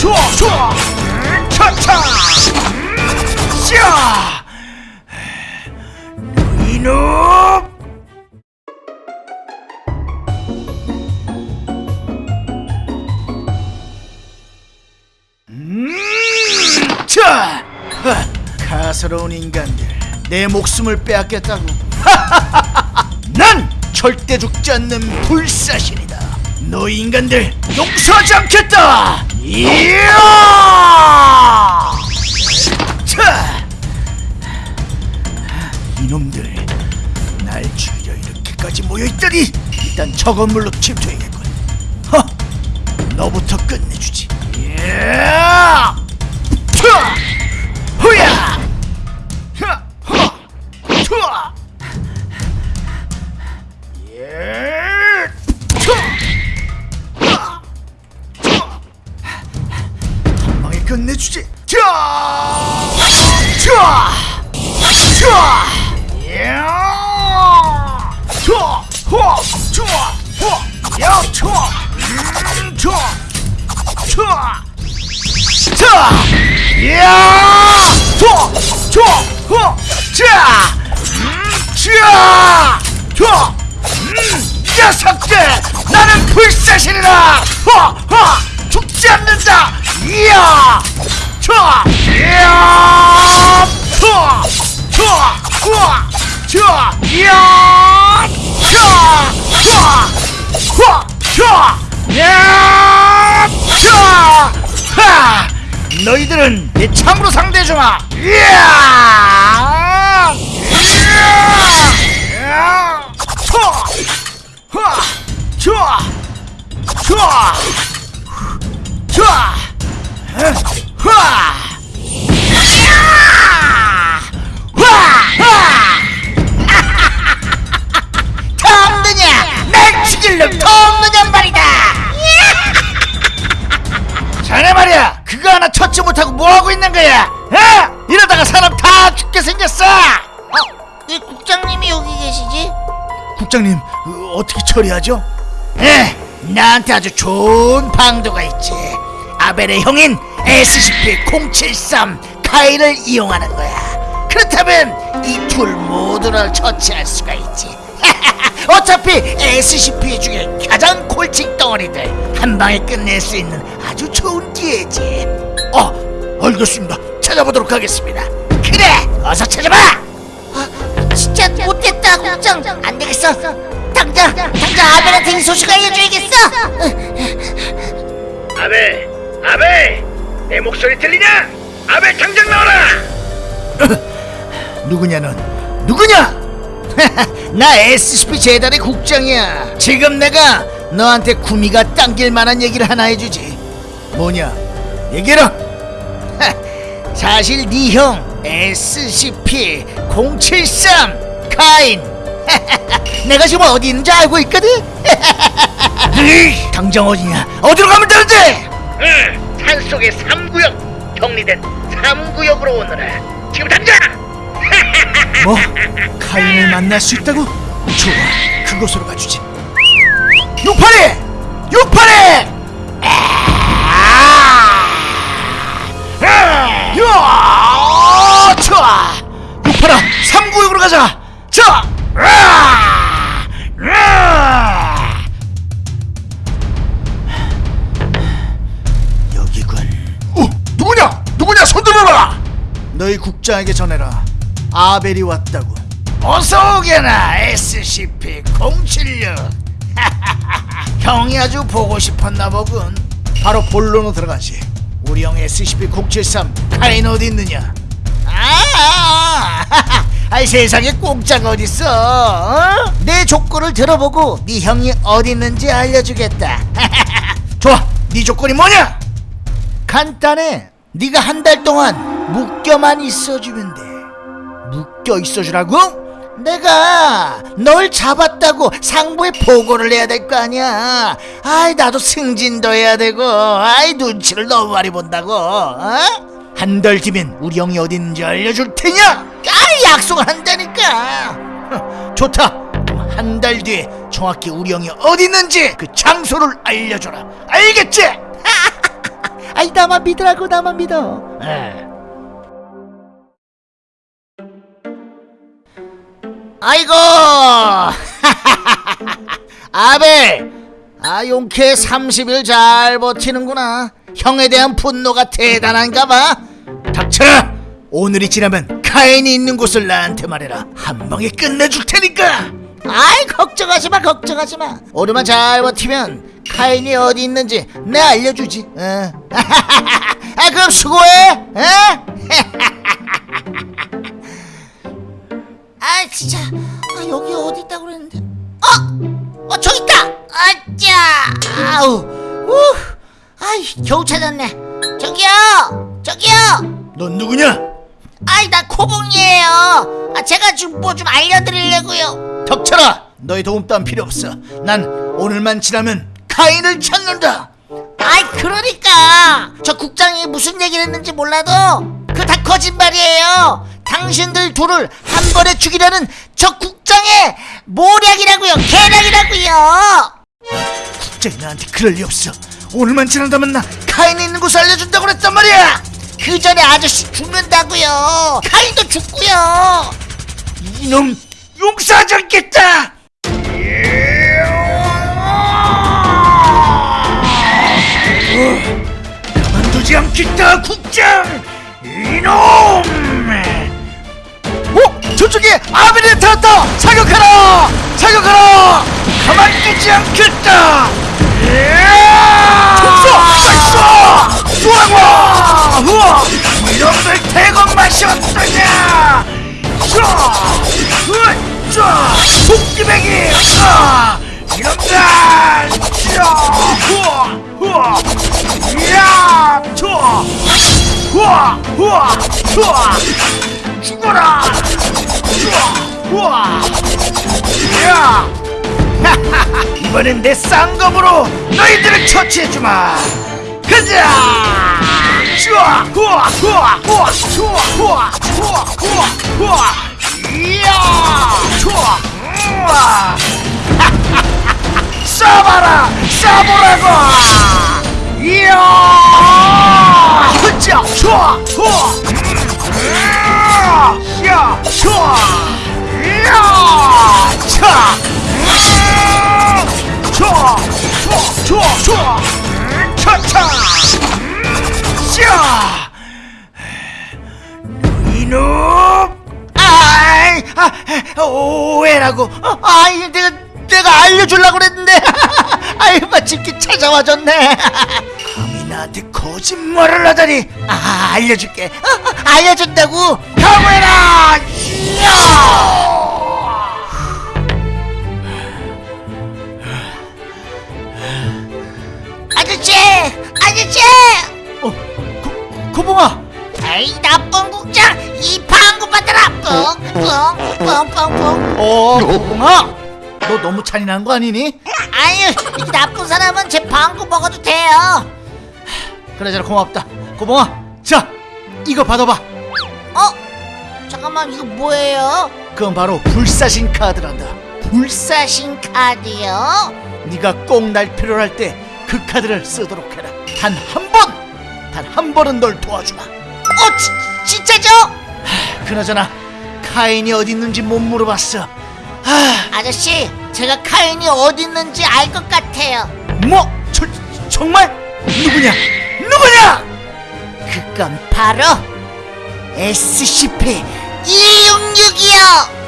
좋아 좋아. 음, 차차. 샤 이놈. 음, 자. 하, 가스러운 인간들 내 목숨을 빼앗겠다고. 난 절대 죽지 않는 불사신이다. 너 인간들 용서하지 않겠다 이야! 자! 이놈들 날 죽이려 이렇게까지 모여있다니 일단 저 건물로 침투해야겠군. 허 너부터 끝내주지. 이야! 차 주지. 자, 자, 자, 야, 자, 호, 자, 호, 야, 자, 음, 자, 자, 자, 야, 자, 자, 호, 자, 음, 자, 자, 음, 녀석들, 나는 불사신 하, 너희들은 내 참으로 상대해주마. 하, 자, 자, 자, 하, 덤느 국장님 어, 어떻게 처리하죠? 에 나한테 아주 좋은 방도가 있지. 아벨의 형인 SCP-073 카이를 이용하는 거야. 그렇다면 이 둘 모두를 처치할 수가 있지. 어차피 SCP 중에 가장 골칫 덩어리들 한 방에 끝낼 수 있는 아주 좋은 기회지. 어 알겠습니다. 찾아보도록 하겠습니다. 그래 어서 찾아봐! 아, 진짜 못됐다 국장 안 되겠어. 당장 당장 아벨한테 이 소식 알려줘야겠어. 아벨, 아벨, 내 목소리 들리냐? 아벨 당장 나와라! 누구냐 넌? 누구냐? 나 SCP 재단의 국장이야. 지금 내가 너한테 구미가 당길 만한 얘기를 하나 해주지. 뭐냐? 얘기해라. 사실 네형 SCP-073 카인 내가 지금 어디 있는지 알고 있거든. 으이, 당장 어디냐 어디로 가면 되는데? 응, 산속의 3구역 격리된 3구역으로 오너라. 지금 당장! 뭐? 카인을 만날 수 있다고? 좋아. 그곳으로 가주지. 육팔이! 육팔이! 야 좋아! 육팔아 삼구역으로 가자 자 너희 국장에게 전해라. 아벨이 왔다고. 어서 오게나 SCP-076 형이 아주 보고 싶었나 보군. 바로 본론으로 들어가지. 우리 형 SCP-073 카인 어디 있느냐? 아, 세상에 공짜가 어딨어 어? 내 조건을 들어보고 네 형이 어디 있는지 알려주겠다. 좋아 네 조건이 뭐냐? 간단해. 네가 한 달 동안 묶여만 있어주면 돼 묶여 있어주라고? 내가 널 잡았다고 상부에 보고를 해야 될 거 아니야 아이 나도 승진도 해야 되고 아이 눈치를 너무 많이 본다고 어? 한달 뒤면 우리 형이 어디 있는지 알려줄 테냐 아이 약속을 한다니까 허, 좋다 한 달 뒤에 정확히 우리 형이 어디 있는지 그 장소를 알려줘라 알겠지? 아이 나만 믿으라고 나만 믿어 에. 아이고! 아벨! 아 용케 30일 잘 버티는구나. 형에 대한 분노가 대단한가 봐. 닥쳐라! 오늘이 지나면 카인이 있는 곳을 나한테 말해라. 한 방에 끝내줄 테니까! 아이 걱정하지마 걱정하지마. 오늘만 잘 버티면 카인이 어디 있는지 내 알려주지 어. 아 그럼 수고해 어? 아우 우 아이 겨우 찾았네. 저기요 저기요. 넌 누구냐? 아이 나 코봉이에요. 아 제가 좀 뭐 좀 알려드리려고요. 덕쳐라! 너의 도움 따윈 필요 없어. 난 오늘만 지나면 카인을 찾는다. 아이 그러니까. 저 국장이 무슨 얘기를 했는지 몰라도 그 다 거짓말이에요. 당신들 둘을 한 번에 죽이려는 저 국장의 모략이라고요. 계략이라고요 국장이 나한테 그럴 리 없어. 오늘만 지난다면 나 카인이 있는 곳을 알려준다고 그랬단 말이야. 그 전에 아저씨 죽는다고요. 카인도 죽고요. 이놈 용서하지 않겠다! 어, 가만두지 않겠다 국장! 이놈! 어? 저쪽에 나타났다 사격하라! 사격하라! 가만두지 않겠다 으쌰! 속기배기! 쏴! 이놈들! 쏴! 우와! 우와! 이야! 쏴! 우와! 우와! 쏴! 죽어라! 쏴! 우와! 이야! 이번엔 내 쌍검으로 너희들을 처치해주마 가자! 슈아 후아 후아 후아 슈아 후아 후아 후아 후아. 이야! 슈아. 우와. 쏴봐라 쏴보라고. 이야! 흐짜 슈아 후아. 야 슈아. 이야! 차 좋아 좋아 좋아 좋아. 차차 아, 오해라고. 어, 아이 내가 내가 알려주려고 그랬는데. 아이 마침 이렇게 찾아와줬네. 감히 나한테 거짓말을 하다니. 아 알려줄게. 어, 어, 알려준다고. 야! 아저씨 아저씨! 어, 고, 고봉아. 에이 나쁜 뻥뻥뻥뻥뻥 어, 고봉아 너 너무 잔인한 거 아니니? 아유 이 나쁜 사람은 제 방구 먹어도 돼요 그러잖아 고맙다 고봉아 자 이거 받아봐 어? 잠깐만 이거 뭐예요? 그건 바로 불사신 카드란다 불사신 카드요? 네가 꼭 날 필요로 할때 그 카드를 쓰도록 해라 단 한 번! 단 한 번은 널 도와주마 어 지, 진짜죠? 그나저나 카인이 어디 있는지 못 물어봤어 아, 아저씨 제가 카인이 어디 있는지 알 것 같아요 뭐? 저, 정말? 누구냐? 누구냐? 그건 바로 SCP-266이요